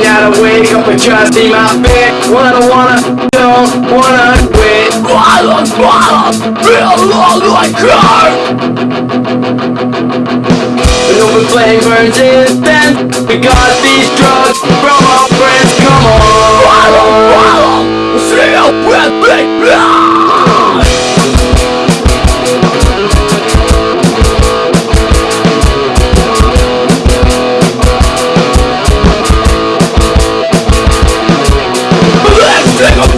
gotta wake up and just see my bed Wanna, wanna, don't wanna quit. Violence, violence, feel all like her An open flame burns instant We got these drugs from our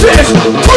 Every